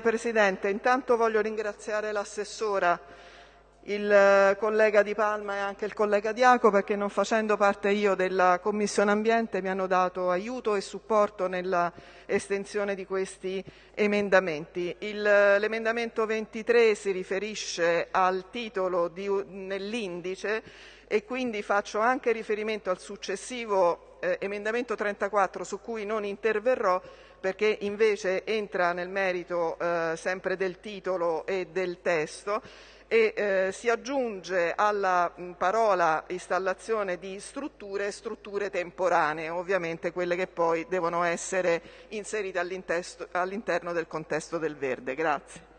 Presidente, intanto voglio ringraziare l'assessora, il eh, collega Di Palma e anche il collega Diaco perché non facendo parte io della Commissione Ambiente mi hanno dato aiuto e supporto nella estensione di questi emendamenti. L'emendamento 23 si riferisce al titolo nell'indice e quindi faccio anche riferimento al successivo eh, emendamento 34 su cui non interverrò perché invece entra nel merito eh, sempre del titolo e del testo e eh, si aggiunge alla mh, parola installazione di strutture strutture temporanee, ovviamente quelle che poi devono essere inserite all'interno del contesto del verde. Grazie.